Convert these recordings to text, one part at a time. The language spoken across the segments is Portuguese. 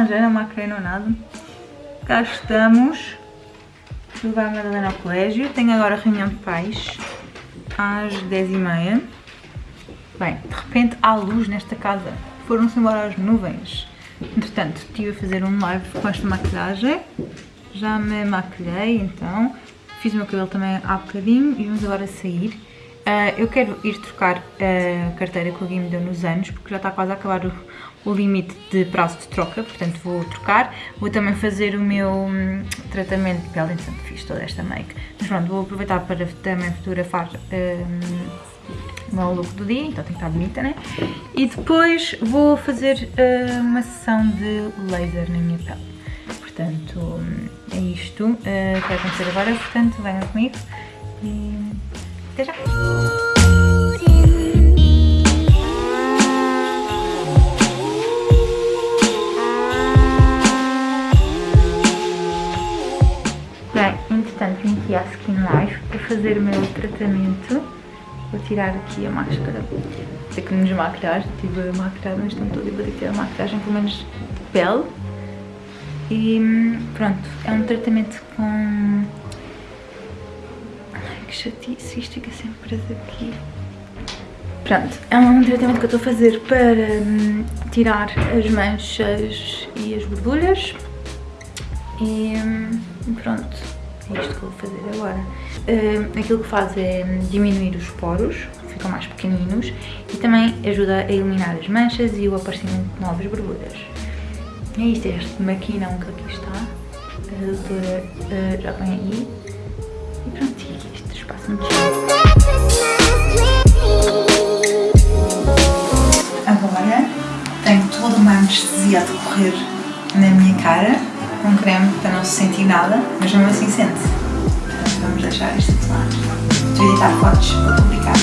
acrei, não nada. Cá estamos, levar a Madalena ao colégio, tenho agora reunião de pais às 10h30. Bem, de repente há luz nesta casa, foram-se embora as nuvens. Entretanto, estive a fazer um live com esta maquilhagem, já me maquilhei então, fiz o meu cabelo também há bocadinho e vamos agora sair. Uh, eu quero ir trocar a carteira que o Gui me deu nos anos, porque já está quase a acabar o, o limite de prazo de troca, portanto vou trocar. Vou também fazer o meu hum, tratamento de pele, entretanto fiz toda esta make. Mas pronto, vou aproveitar para também fotografar hum, o meu look do dia, então tem que estar bonita, né? E depois vou fazer uh, uma sessão de laser na minha pele. Portanto, hum, é isto uh, que vai acontecer agora, portanto venham comigo e até já! Bem, entretanto vim aqui à Skin Life para fazer o meu tratamento. Vou tirar aqui a máscara. Sei que nos maquilhar, tive a maquilhar, mas estão toda e vou ter ter a maquilhagem pelo menos de pele. E pronto, é um tratamento com que chatice, isto fica sempre preso aqui. Pronto, é um tratamento que eu estou a fazer para hum, tirar as manchas e as borbulhas. E hum, pronto, é isto que eu vou fazer agora. Hum, aquilo que faz é diminuir os poros, ficam mais pequeninos, e também ajuda a eliminar as manchas e o aparecimento de novas borbulhas. É isto, é este maquinão que aqui está. A doutora já vem aí. Agora tenho toda uma anestesia a decorrer na minha cara, com creme para não se sentir nada, mas mesmo assim sente-se. Portanto, vamos deixar isto de lado. Estou a editar fotos para publicar.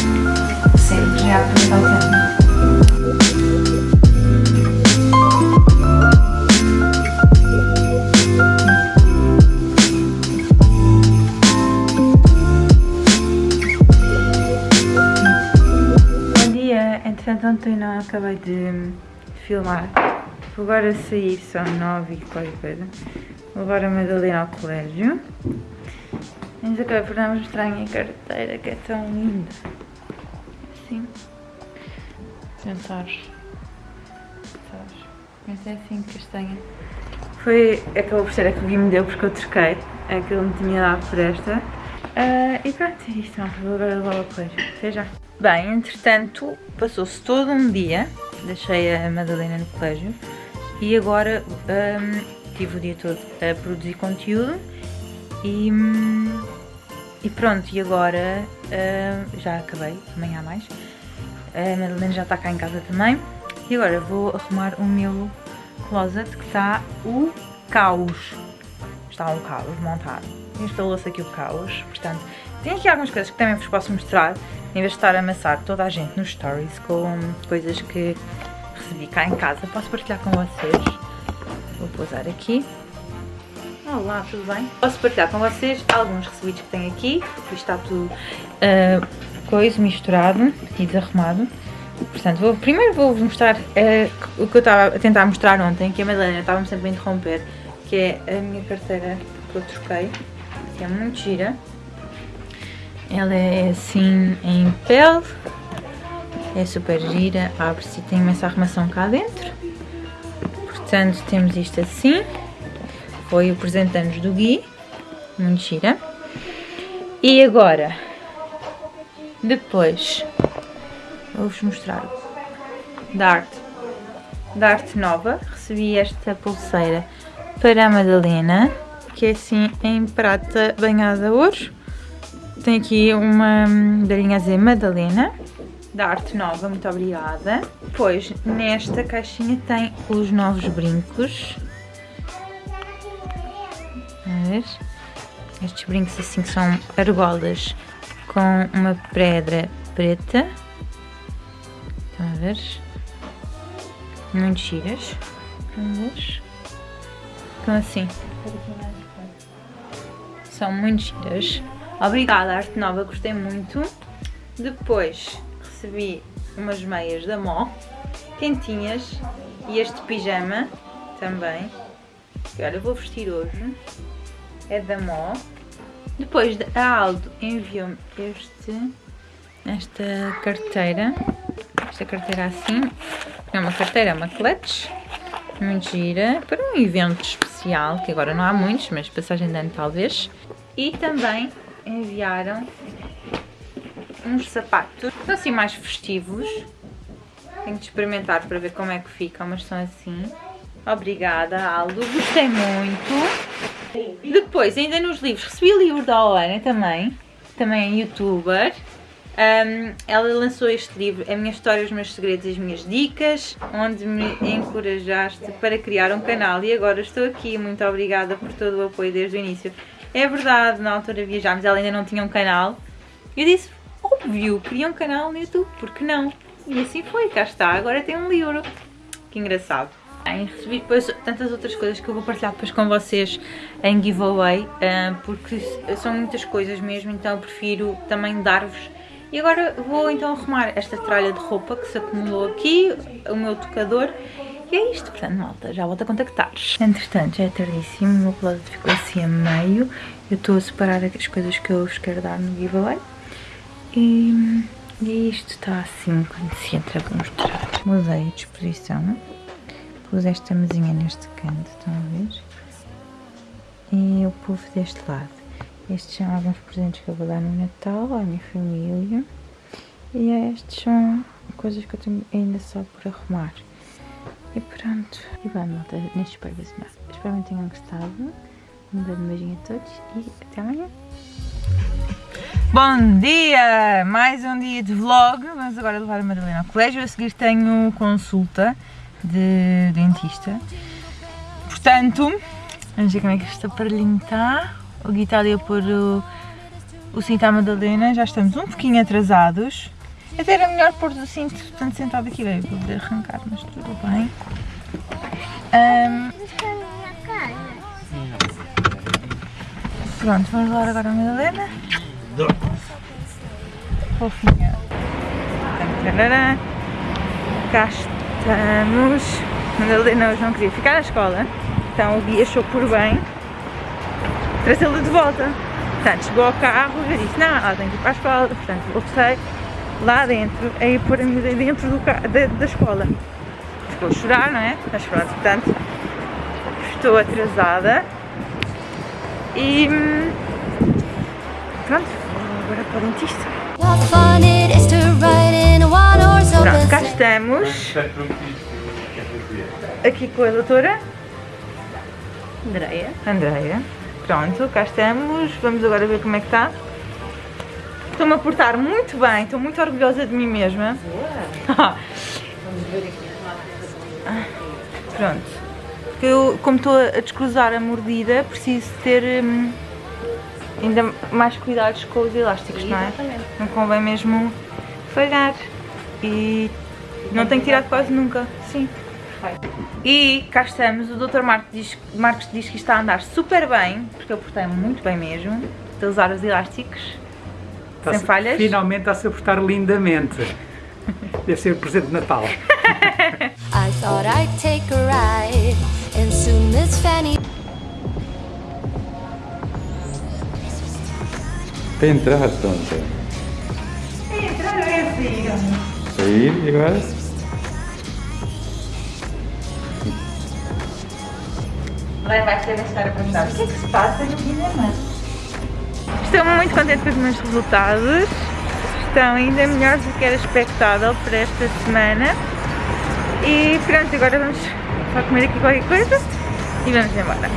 Sério, já aproveitar o tempo. Ontem não acabei de filmar. Vou agora sair, são nove e qualquer coisa. Vou levar a Madalena ao colégio. Mas acabei por não mostrar a minha carteira que é tão linda. Assim. Tentar. Mas é assim castanha. Foi, acabou por ser a que o Gui me deu porque eu troquei. A que ele me tinha dado por esta. Ah, e pronto, é isto. Vou agora levar ao colégio. Até já. Bem, entretanto, passou-se todo um dia. Deixei a Madalena no colégio. E agora hum, tive o dia todo a produzir conteúdo. E, e pronto, e agora hum, já acabei, amanhã há mais. A Madalena já está cá em casa também. E agora vou arrumar o meu closet que está o caos. Está um caos montado. Instalou-se aqui o caos, portanto, tem aqui algumas coisas que também vos posso mostrar, em vez de estar a amassar toda a gente nos stories com coisas que recebi cá em casa. Posso partilhar com vocês. Vou pousar aqui. Olá, tudo bem? Posso partilhar com vocês alguns recebidos que tenho aqui. Aqui está tudo uh, coisa misturado e desarrumado. Portanto, vou, primeiro vou-vos mostrar uh, o que eu estava a tentar mostrar ontem, que a Madalena estava-me sempre a interromper, que é a minha carteira que eu troquei, que é muito gira. Ela é assim em pele, é super gira, abre-se tem imensa arrumação cá dentro. Portanto, temos isto assim. Foi o presente anos do Gui, muito gira. E agora, depois, vou-vos mostrar da arte, da arte nova. Recebi esta pulseira para a Madalena, que é assim em prata banhada a ouro. Tem aqui uma medalhinha a dizer Madalena, da arte nova, muito obrigada. Depois, nesta caixinha tem os novos brincos. Estes brincos assim são argolas com uma pedra preta. Estão a ver? Muito giras. Estão assim. São muito giras. Obrigada, Arte Nova, gostei muito. Depois recebi umas meias da Mó, quentinhas, E este pijama também. Que olha, vou vestir hoje. É da Mó. Depois a Aldo enviou-me este, esta carteira. Esta carteira assim. É uma carteira, é uma clutch. Muito gira. Para um evento especial, que agora não há muitos, mas passagem de ano talvez. E também enviaram uns sapatos. São assim mais festivos. Tenho de experimentar para ver como é que ficam, mas são assim. Obrigada, Aldo. Gostei muito. Depois, ainda nos livros, recebi o livro da Oana também. Também é youtuber. Um, ela lançou este livro, A Minha História, Os Meus Segredos e as Minhas Dicas, onde me encorajaste para criar um canal e agora estou aqui. Muito obrigada por todo o apoio desde o início. É verdade, na altura viajámos, ela ainda não tinha um canal. Eu disse, óbvio, queria um canal no YouTube, porque não? E assim foi, cá está, agora tem um livro. Que engraçado. Bem, recebi depois tantas outras coisas que eu vou partilhar depois com vocês em giveaway, ah, porque são muitas coisas mesmo, então eu prefiro também dar-vos. E agora vou então arrumar esta tralha de roupa que se acumulou aqui, o meu tocador, e é isto, portanto, malta, já volto a contactar. Entretanto, já é tardíssimo, o meu closet ficou assim a meio, eu estou a separar as coisas que eu vos quero dar no giveaway. E, e isto está assim quando se entra, vou mostrar. Mudei a disposição pus esta mesinha neste canto, estão a ver? E o puff deste lado. Estes são alguns presentes que eu vou dar no Natal à minha família. E estes são coisas que eu tenho ainda só por arrumar. E pronto. E bem, malta, neste espero ver Espero que tenham gostado. Um grande beijinho a todos e até amanhã. Bom dia! Mais um dia de vlog. Vamos agora levar a Madalena ao colégio. A seguir tenho consulta de dentista. Portanto, vamos ver como é que este aparelhinho está. O Gui está ali a pôr o, o cinto à Madalena, já estamos um pouquinho atrasados. Até era melhor pôr o cinto tanto sentado aqui, bem, vou poder arrancar, mas tudo bem. Um, pronto, vamos levar agora a Madalena. Fofinha. Cá estamos. Madalena hoje não queria ficar na escola, então o guia achou por bem trazê-la de volta. Portanto, chegou ao carro e disse, não, ela tem que ir para a escola, portanto voltei lá dentro, a ir pôr a miúda dentro do da, da escola. Ficou a chorar, não é? Mas pronto, portanto, estou atrasada e pronto, vou agora para o dentista. Pronto, cá estamos. Aqui com a doutora Andreia. Andreia. Pronto, cá estamos. Vamos agora ver como é que está. Estou-me a portar muito bem, estou muito orgulhosa de mim mesma. Vamos ver aqui. Pronto. Eu, como estou a descruzar a mordida, preciso ter hum, ainda mais cuidados com os elásticos, não é? Não convém mesmo falhar. E não tenho tirado quase nunca. Sim. E cá estamos, o Dr. Marcos diz, Marcos diz que está a andar super bem, porque eu portei muito bem mesmo, de usar os elásticos, sem falhas. Finalmente está-se a portar lindamente. Deve ser o presente de Natal. I thought I'd take a ride, and soon Miss Fanny... Para entrar, tonta. Entrar é sair. Sair e agora? Agora vai ser a história para mostrar o que é que se passa no cinema. Estou muito contente com os meus resultados. Estão ainda melhores do que era expectável para esta semana. E pronto, agora vamos só comer aqui qualquer coisa e vamos embora.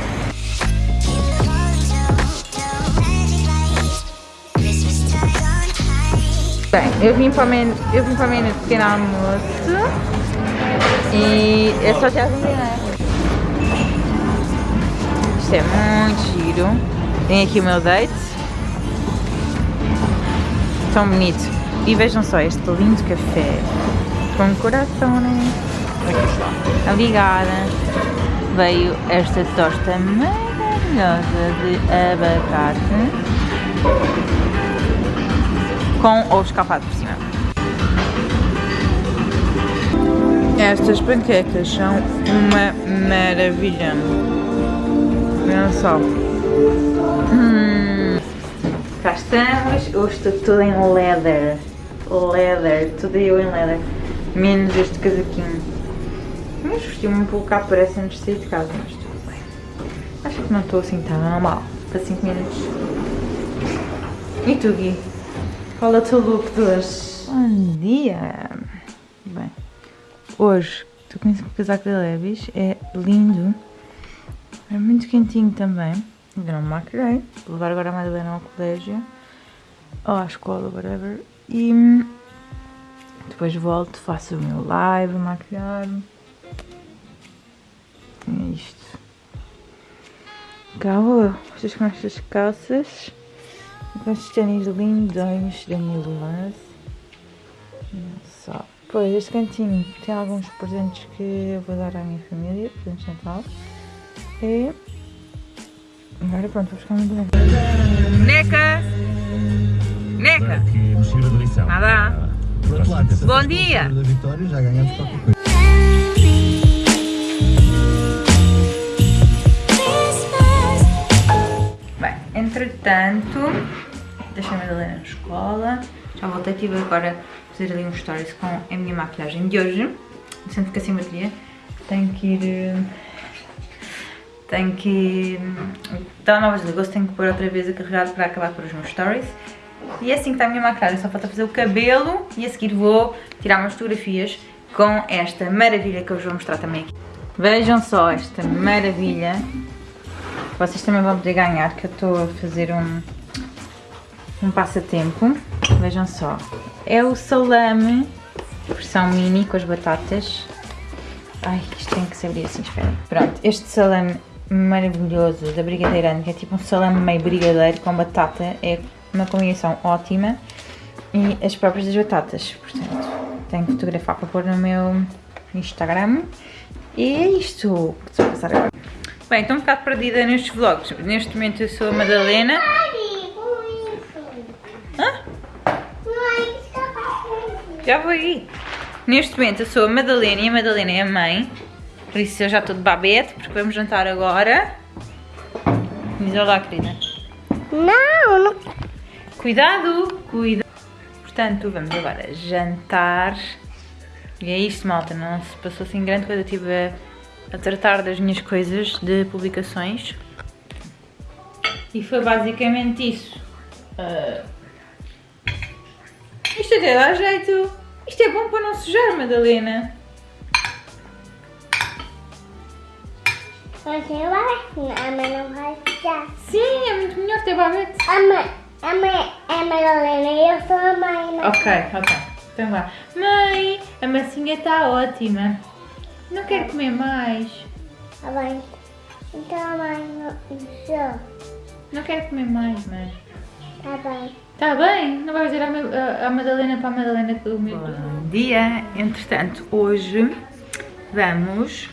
Bem, eu vim para o menu, eu vim para o menu de pequeno almoço e é só já vender, né? Isto é muito giro. Tem aqui o meu date. Tão bonito. E vejam só este lindo café com coração, né? Aqui está. Obrigada. Veio esta tosta maravilhosa de abacate com ovo escapado por cima. Estas panquecas são uma maravilha. Olha só. Hum. Cá estamos. Hoje estou tudo em leather. Leather. Tudo eu em leather. Menos este casaquinho. Mas vesti-me um pouco cá parece antes de sair de casa. Mas tudo bem. Acho que não estou assim tão mal. Para 5 minutos. E tu, Gui? Qual é o teu look de hoje? Bom dia! Bem, hoje estou com esse casaco da Levis, é lindo, é muito quentinho também, ainda não me maquilhei, vou levar agora a Madalena ao colégio, ou à escola, whatever, e depois volto, faço o meu live, maquilhar-me, é isto. Cá vocês com estas calças, com estes ténis lindões da Milas. Só. Pois, este cantinho tem alguns presentes que eu vou dar à minha família, presentes de Natal. E agora pronto, vou buscar muito bem. Neca! Neca! Nada! Bom dia! já ganhamos qualquer coisa. Bem, entretanto, deixei a Madalena na escola, já voltei, tive agora fazer ali um stories com a minha maquilhagem de hoje, sendo que acima de dia tenho que ir... Tenho que ir... Telemóvel desligou-se, tenho que pôr outra vez a carregar para acabar por os meus stories. E é assim que está a minha maquilhagem, só falta fazer o cabelo e a seguir vou tirar umas fotografias com esta maravilha que eu vos vou mostrar também aqui. Vejam só esta maravilha. Vocês também vão poder ganhar, que eu estou a fazer um, um passatempo. Vejam só. É o salame, versão mini com as batatas. Ai, isto tem que se abrir assim, espera. Pronto, este salame maravilhoso da Brigadeirante, que é tipo um salame meio brigadeiro com batata, é uma combinação ótima. E as próprias das batatas, portanto, tenho que fotografar para pôr no meu Instagram. E é isto que estou a passar agora. Bem, estou um bocado perdida nestes vlogs. Neste momento eu sou a Madalena. Já vou aí. Neste momento eu sou a Madalena e a Madalena é a mãe. Por isso eu já estou de babete, porque vamos jantar agora. Diz olá, querida. Não, não. Cuidado, cuidado. Portanto, vamos agora jantar. E é isto, malta. Não se passou assim grande coisa. Eu estive a, a tratar das minhas coisas de publicações. E foi basicamente isso. Uh, isto até dá jeito. Isto é bom para não sujar, Madalena. Acho a mãe não vai sujar. Sim, é muito melhor ter babete. A mãe, a mãe é a Madalena e eu sou a mãe. Não ok, ok. Então vá. Mãe, a massinha está ótima. Não quero comer mais. Tá bem. Então a mãe não. Não quero comer mais, mãe. Tá bem. Está bem, não vais dizer à, Madalena para a Madalena que o meu... Bom dia, entretanto, hoje vamos...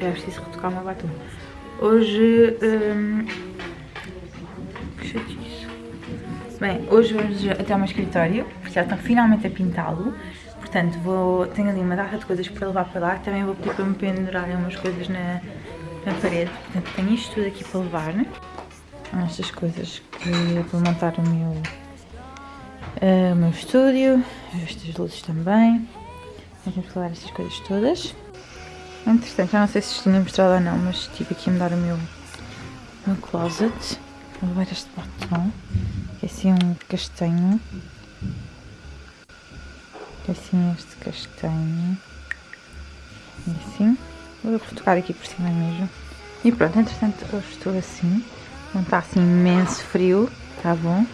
É preciso retocar uma batom. Hoje... Hum. Bem, hoje vamos até ao meu escritório, porque já estão finalmente a pintá-lo. Portanto, vou, tenho ali uma data de coisas para levar para lá, também vou pedir para me pendurarem umas coisas na, na parede. Portanto, tenho isto tudo aqui para levar, né? estas coisas que é para montar o meu, uh, o meu estúdio, estas luzes também. Vamos falar estas coisas todas. Entretanto, já não sei se tinha mostrado ou não, mas estive aqui a mudar o meu, meu closet. Vou levar este batom, que é assim um castanho. Que é assim este castanho. E assim. Vou tocar aqui por cima mesmo. E pronto, entretanto, hoje estou assim. Não está assim imenso frio, está bom.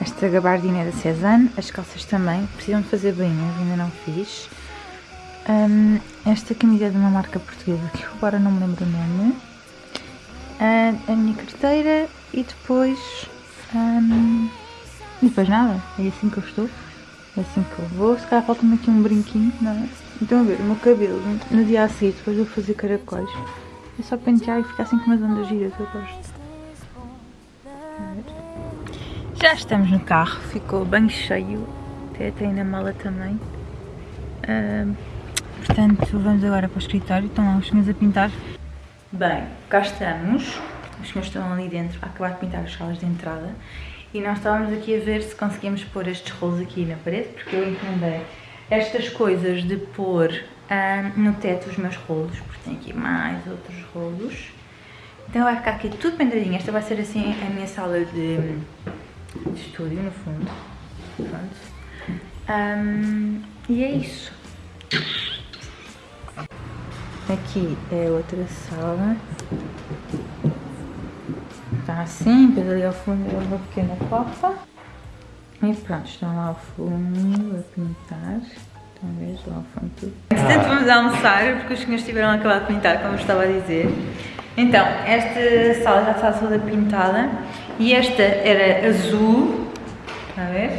Esta gabardina é da Cezanne, as calças também, precisam de fazer bem, ainda não fiz. Um, esta camisa é de uma marca portuguesa que agora não me lembro o nome. Uh, a minha carteira e depois... Um, e depois nada, é assim que eu estou, é assim que eu vou. Se calhar falta-me aqui um brinquinho, não é? Então a ver, o meu cabelo no dia a seguir, depois vou fazer caracóis. É só pentear e ficar assim com umas ondas giras, eu gosto. Já estamos no carro, ficou bem cheio, até tem na mala também. Uh, Portanto, vamos agora para o escritório, estão lá os senhores a pintar. Bem, cá estamos. Os senhores estão ali dentro a acabar de pintar as salas de entrada. E nós estávamos aqui a ver se conseguíamos pôr estes rolos aqui na parede, porque eu encomendei estas coisas de pôr ah, no teto os meus rolos, porque tem aqui mais outros rolos. Então vai ficar aqui tudo pendradinho. Esta vai ser assim a minha sala de, de estúdio, no fundo. Pronto. Um, e é isso. Aqui é outra sala. Está assim, depois ali ao fundo é uma pequena copa. E pronto, estão lá ao fundo a pintar. A ver lá ao fundo tudo. Entretanto vamos almoçar, porque os senhores tiveram a acabar de pintar, como eu estava a dizer. Então, esta sala já está toda pintada. E esta era azul. Está a ver?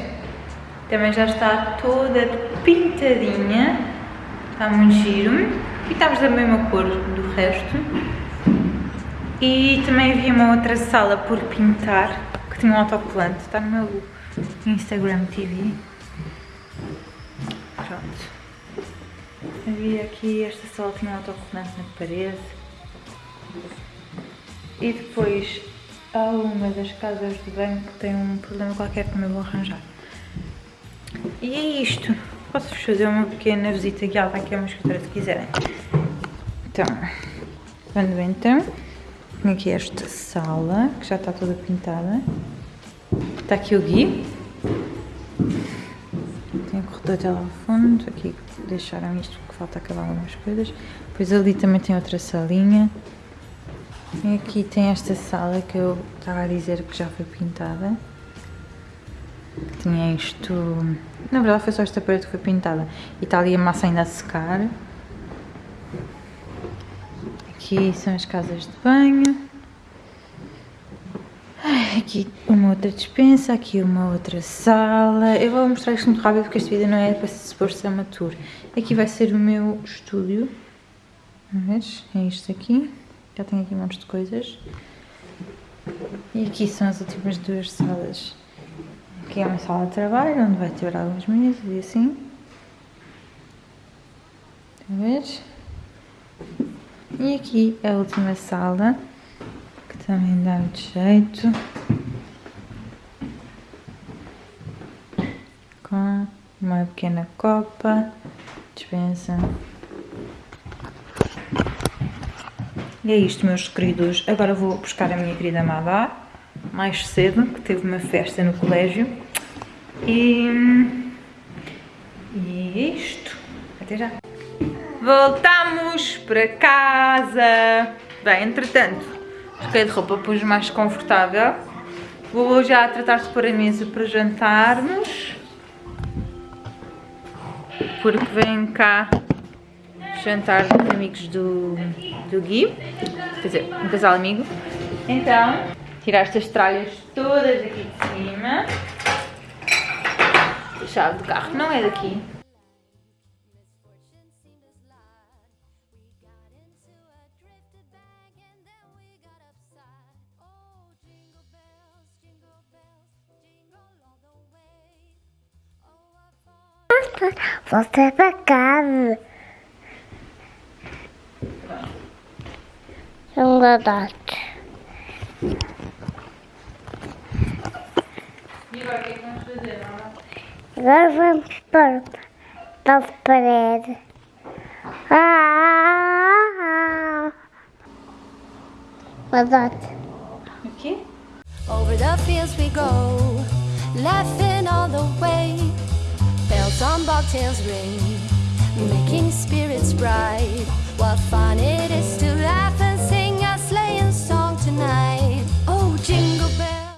Também já está toda pintadinha. Está muito giro. E estamos da mesma cor do resto. E também havia uma outra sala por pintar que tinha um autocolante. Está no meu Instagram TV. Pronto. Havia aqui, esta sala tinha um autocolante na parede. E depois há uma das casas de banho que tem um problema qualquer que também vou arranjar. E é isto. Posso-vos fazer uma pequena visita guiada aqui a uma escritório se quiserem. Então, vamos então. Tenho aqui esta sala, que já está toda pintada. Está aqui o Gui. Tem o corredor até lá ao fundo. Aqui deixaram isto porque falta acabar algumas coisas. Depois ali também tem outra salinha. E aqui tem esta sala que eu estava a dizer que já foi pintada. Tinha isto... Na verdade foi só esta parede que foi pintada. E está ali a massa ainda a secar. Aqui são as casas de banho. Aqui uma outra dispensa, aqui uma outra sala. Eu vou mostrar isto muito rápido porque este vídeo não é para se supor ser uma tour. Aqui vai ser o meu estúdio. Vês? É isto aqui. Já tenho aqui um monte de coisas. E aqui são as últimas duas salas. Aqui é uma sala de trabalho, onde vai ter algumas mesas e assim. Estão a ver? E aqui é a última sala, que também dá muito jeito. Com uma pequena copa, dispensa. E é isto, meus queridos. Agora vou buscar a minha querida Madá, mais cedo, que teve uma festa no colégio. E, e é isto. Até já. Voltamos para casa. Bem, entretanto, troquei de roupa, pus mais confortável. Vou já tratar de pôr a mesa para jantarmos. Porque vem cá jantar com amigos do, do Gui, quer dizer, um casal amigo. Então, tirar estas tralhas todas aqui de cima. A chave do carro não é daqui. Volta para casa. Garotos. Agora vamos para, para a parede. Ah! Garoto. Aqui? Over the fields we go, laughing all the way. Bells on bobtails ring, making spirits bright. What fun it is to